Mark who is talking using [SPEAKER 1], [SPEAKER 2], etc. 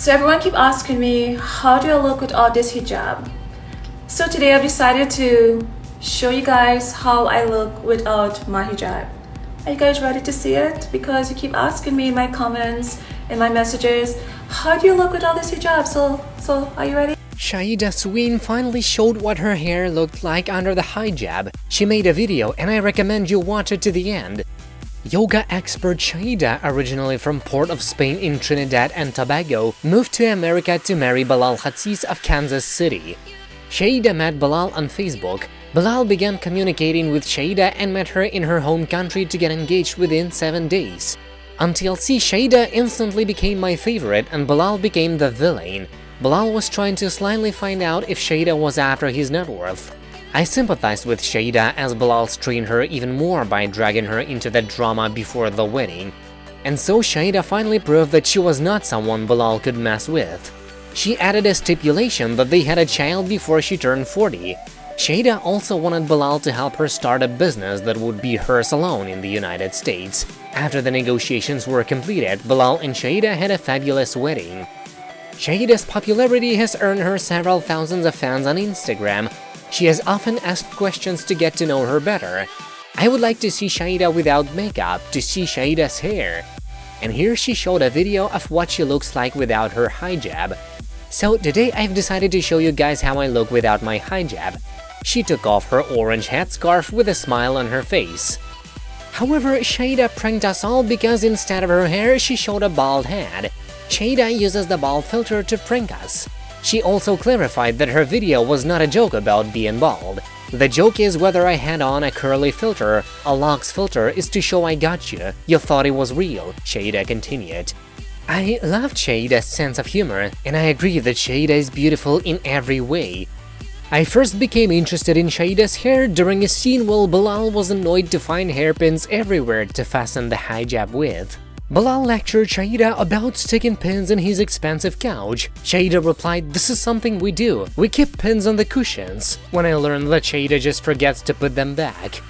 [SPEAKER 1] So everyone keep asking me, how do I look without this hijab? So today I've decided to show you guys how I look without my hijab. Are you guys ready to see it? Because you keep asking me in my comments, in my messages, how do you look without this hijab? So, so are you ready?
[SPEAKER 2] Shaeeda Sween finally showed what her hair looked like under the hijab. She made a video and I recommend you watch it to the end. Yoga expert Shaeeda, originally from Port of Spain in Trinidad and Tobago, moved to America to marry Bilal Hazziez of Kansas City. Shaeeda met Bilal on Facebook. Bilal began communicating with Shaeeda and met her in her home country to get engaged within 7 days. On TLC, Shaeeda instantly became my favorite and Bilal became the villain. Bilal was trying to slyly find out if Shaeeda was after his net worth. I sympathized with Shaeeda as Bilal strained her even more by dragging her into the drama before the wedding. And so Shaeeda finally proved that she was not someone Bilal could mess with. She added a stipulation that they had a child before she turned 40. Shaeeda also wanted Bilal to help her start a business that would be hers alone in the United States. After the negotiations were completed, Bilal and Shaeeda had a fabulous wedding. Shaeeda's popularity has earned her several thousands of fans on Instagram, she has often asked questions to get to know her better. I would like to see Shaeeda without makeup, to see Shaeeda's hair. And here she showed a video of what she looks like without her hijab. So today I've decided to show you guys how I look without my hijab. She took off her orange headscarf with a smile on her face. However, Shaeeda pranked us all because instead of her hair, she showed a bald head. Shaeeda uses the bald filter to prank us. She also clarified that her video was not a joke about being bald. The joke is whether I had on a curly filter, a locks filter is to show I got you, you thought it was real, Shaeeda continued. I loved Shaeeda's sense of humor, and I agree that Shaeeda is beautiful in every way. I first became interested in Shaeeda's hair during a scene while Bilal was annoyed to find hairpins everywhere to fasten the hijab with. Bilal lectured Shaeeda about sticking pins in his expensive couch. Shaeeda replied, this is something we do, we keep pins on the cushions. When I learned that Shaeeda just forgets to put them back.